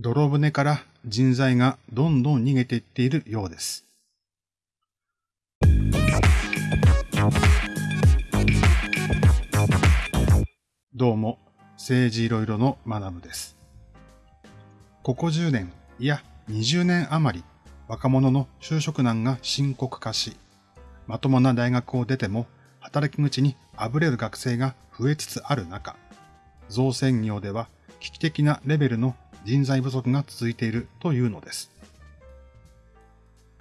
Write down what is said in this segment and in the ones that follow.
泥船から人材がどんどん逃げていっているようです。どうも、政治いろいろの学部です。ここ10年、いや20年余り、若者の就職難が深刻化し、まともな大学を出ても働き口にあぶれる学生が増えつつある中、造船業では危機的なレベルの人材不足が続いているというのです。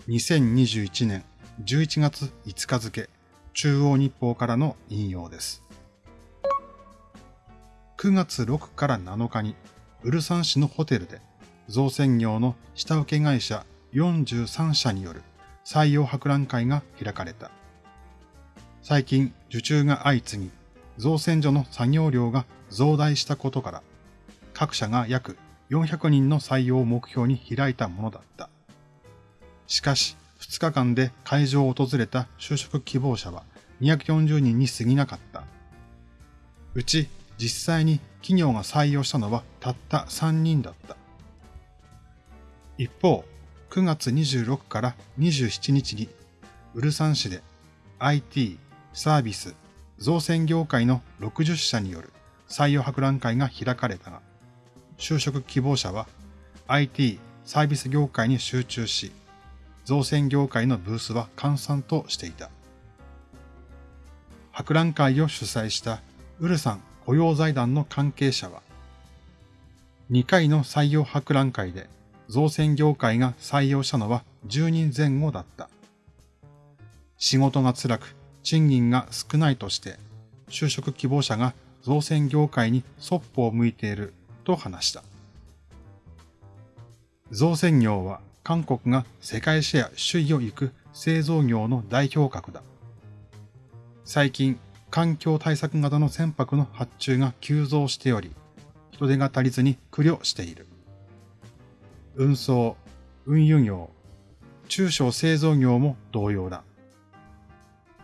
2021年11月5日付、中央日報からの引用です。9月6から7日に、ウルサン市のホテルで、造船業の下請け会社43社による採用博覧会が開かれた。最近受注が相次ぎ、造船所の作業量が増大したことから、各社が約400人の採用を目標に開いたものだった。しかし、2日間で会場を訪れた就職希望者は240人に過ぎなかった。うち実際に企業が採用したのはたった3人だった。一方、9月26から27日に、ウルサン市で IT、サービス、造船業界の60社による採用博覧会が開かれたが、就職希望者は IT、サービス業界に集中し、造船業界のブースは閑散としていた。博覧会を主催したウルサン雇用財団の関係者は、2回の採用博覧会で造船業界が採用したのは10人前後だった。仕事が辛く賃金が少ないとして、就職希望者が造船業界にそっぽを向いていると話した。造船業は韓国が世界シェア首位を行く製造業の代表格だ。最近、環境対策型の船舶の発注が急増しており、人手が足りずに苦慮している。運送、運輸業、中小製造業も同様だ。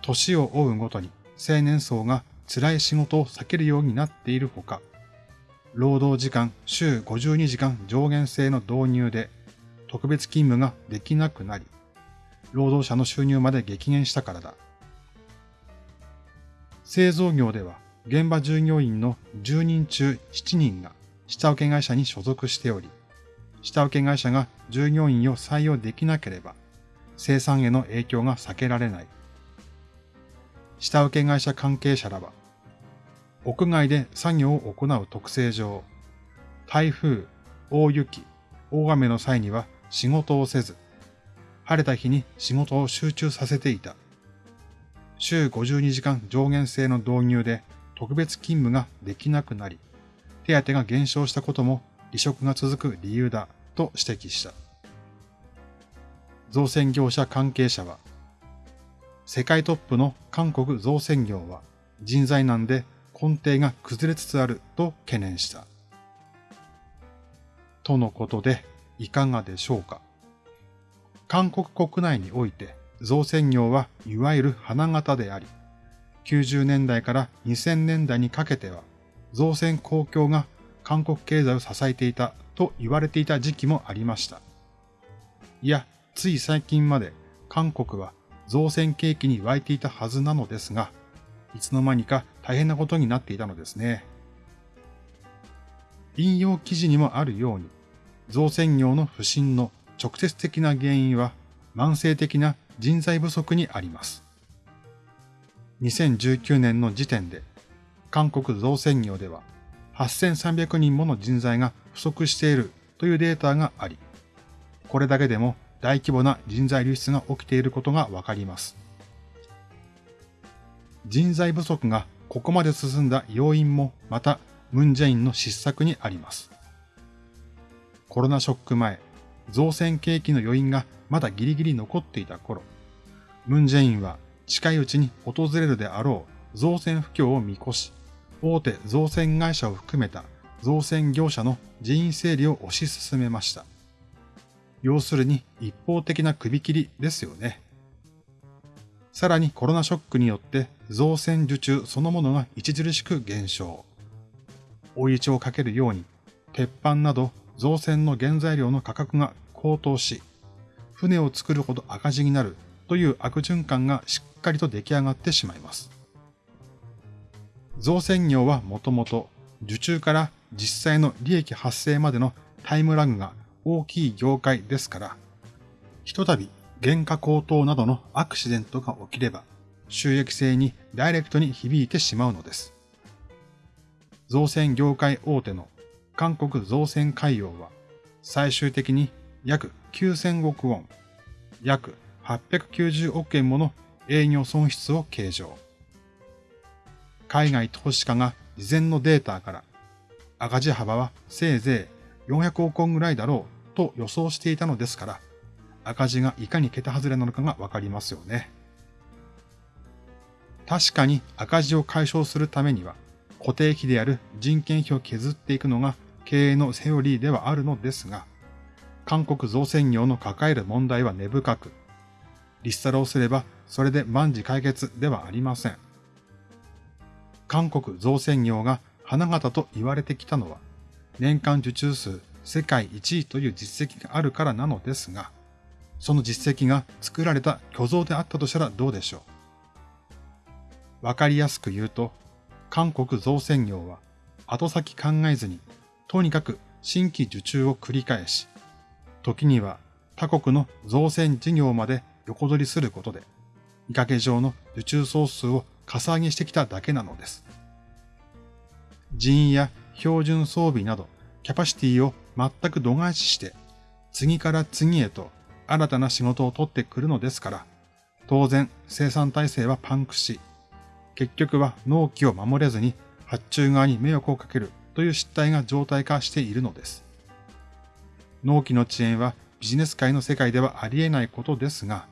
年を追うごとに青年層が辛い仕事を避けるようになっているほか、労働時間週52時間上限制の導入で特別勤務ができなくなり、労働者の収入まで激減したからだ。製造業では現場従業員の10人中7人が下請け会社に所属しており、下請け会社が従業員を採用できなければ生産への影響が避けられない。下請け会社関係者らは、屋外で作業を行う特性上、台風、大雪、大雨の際には仕事をせず、晴れた日に仕事を集中させていた。週52時間上限制の導入で特別勤務ができなくなり、手当が減少したことも離職が続く理由だと指摘した。造船業者関係者は、世界トップの韓国造船業は人材難で根底が崩れつつあると懸念した。とのことでいかがでしょうか。韓国国内において造船業はいわゆる花形であり、90年代から2000年代にかけては造船公共が韓国経済を支えていたと言われていた時期もありました。いや、つい最近まで韓国は造船景気に湧いていたはずなのですが、いつの間にか大変なことになっていたのですね。引用記事にもあるように、造船業の不振の直接的な原因は慢性的な人材不足にあります。2019年の時点で、韓国造船業では8300人もの人材が不足しているというデータがあり、これだけでも大規模な人材流出が起きていることがわかります。人材不足がここまで進んだ要因もまたムンジェインの失策にあります。コロナショック前、造船景気の余韻がまだギリギリ残っていた頃、ムンジェインは近いうちに訪れるであろう造船不況を見越し、大手造船会社を含めた造船業者の人員整理を推し進めました。要するに一方的な首切りですよね。さらにコロナショックによって造船受注そのものが著しく減少。追い打ちをかけるように、鉄板など造船の原材料の価格が高騰し、船を作るほど赤字になるという悪循環がしっかりと出来上がってしまいます。造船業はもともと受注から実際の利益発生までのタイムラグが大きい業界ですから、ひとたび原価高騰などのアクシデントが起きれば、収益性にダイレクトに響いてしまうのです。造船業界大手の韓国造船海洋は、最終的に約9000億ウォン、約890億円もの営業損失を計上。海外投資家が事前のデータから赤字幅はせいぜい400億円ぐらいだろうと予想していたのですから、赤字がいかに桁外れなのかがわかりますよね。確かに赤字を解消するためには、固定費である人件費を削っていくのが経営のセオリーではあるのですが、韓国造船業の抱える問題は根深く、リストラをすればそれで万事解決ではありません。韓国造船業が花形と言われてきたのは、年間受注数世界1位という実績があるからなのですが、その実績が作られた虚像であったとしたらどうでしょう？わかりやすく言うと、韓国造船業は後先考えずに、とにかく新規受注を繰り返し、時には他国の造船事業まで横取りすることで、見かけ上の受注総数をかさ上げしてきただけなのです。人員や標準装備などキャパシティを全く度外視して、次から次へと新たな仕事を取ってくるのですから、当然生産体制はパンクし、結局は納期を守れずに発注側に迷惑をかけるという失態が常態化しているのです。納期の遅延はビジネス界の世界ではありえないことですが、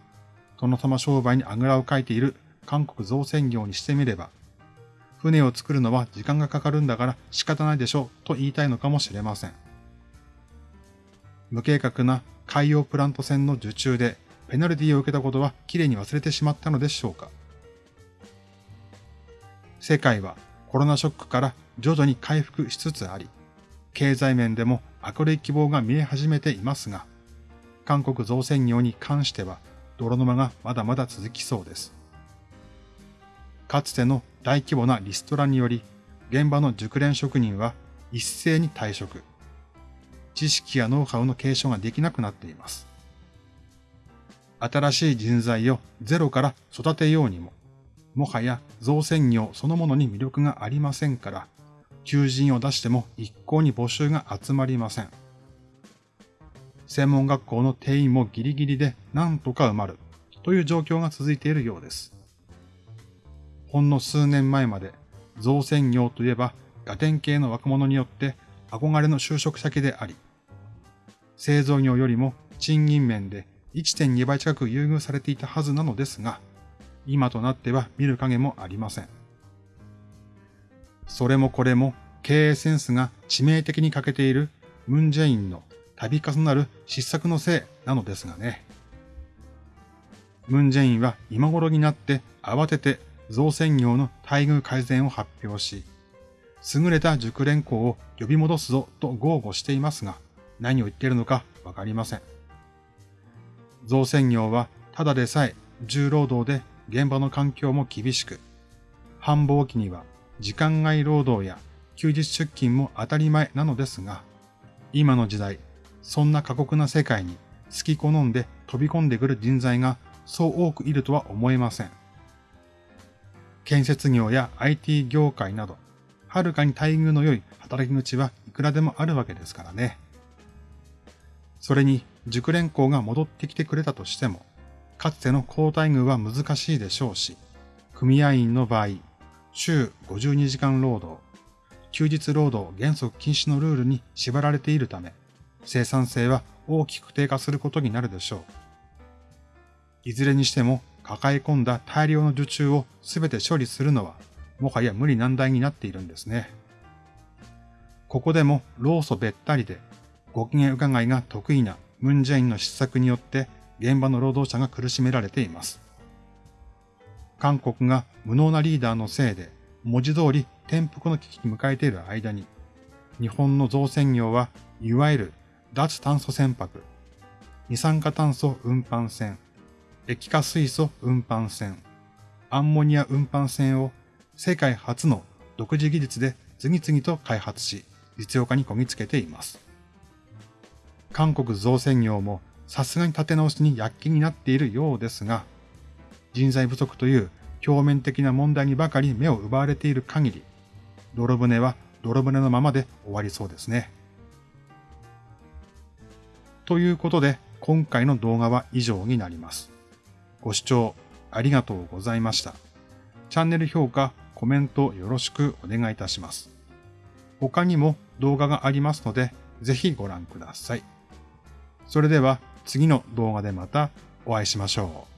殿様商売にあぐらをかいている韓国造船業にしてみれば、船を作るのは時間がかかるんだから仕方ないでしょうと言いたいのかもしれません。無計画な海洋プラント船の受注でペナルティを受けたことはきれいに忘れてしまったのでしょうか世界はコロナショックから徐々に回復しつつあり、経済面でも明るい希望が見え始めていますが、韓国造船業に関しては泥沼がまだまだ続きそうです。かつての大規模なリストラにより、現場の熟練職人は一斉に退職。知識やノウハウの継承ができなくなっています。新しい人材をゼロから育てようにも、もはや造船業そのものに魅力がありませんから、求人を出しても一向に募集が集まりません。専門学校の定員もギリギリで何とか埋まるという状況が続いているようです。ほんの数年前まで造船業といえばガテン系の若者によって憧れの就職先であり、製造業よりも賃金面で1.2倍近く優遇されていたはずなのですが、今となっては見る影もありません。それもこれも経営センスが致命的に欠けているムンジェインの度重なる失策のせいなのですがね。ムンジェインは今頃になって慌てて造船業の待遇改善を発表し、優れた熟練工を呼び戻すぞと豪語していますが、何を言っているのかわかりません。造船業はただでさえ重労働で現場の環境も厳しく、繁忙期には時間外労働や休日出勤も当たり前なのですが、今の時代、そんな過酷な世界に好き好んで飛び込んでくる人材がそう多くいるとは思えません。建設業や IT 業界など、はるかに待遇の良い働き口はいくらでもあるわけですからね。それに熟練校が戻ってきてくれたとしても、かつての高待遇は難しいでしょうし、組合員の場合、週52時間労働、休日労働原則禁止のルールに縛られているため、生産性は大きく低下することになるでしょう。いずれにしても抱え込んだ大量の受注を全て処理するのは、もはや無理難題になっているんですね。ここでも労組べったりで、ご機嫌伺いが得意なムンジェインの失策によって現場の労働者が苦しめられています。韓国が無能なリーダーのせいで、文字通り転覆の危機に迎えている間に、日本の造船業はいわゆる脱炭素船舶、二酸化炭素運搬船、液化水素運搬船、アンモニア運搬船を世界初の独自技術で次々と開発し、実用化にこぎつけています。韓国造船業もさすがに立て直しに躍起になっているようですが、人材不足という表面的な問題にばかり目を奪われている限り、泥船は泥船のままで終わりそうですね。ということで、今回の動画は以上になります。ご視聴ありがとうございました。チャンネル評価、コメントよろしくお願いいたします。他にも動画がありますので、ぜひご覧ください。それでは次の動画でまたお会いしましょう。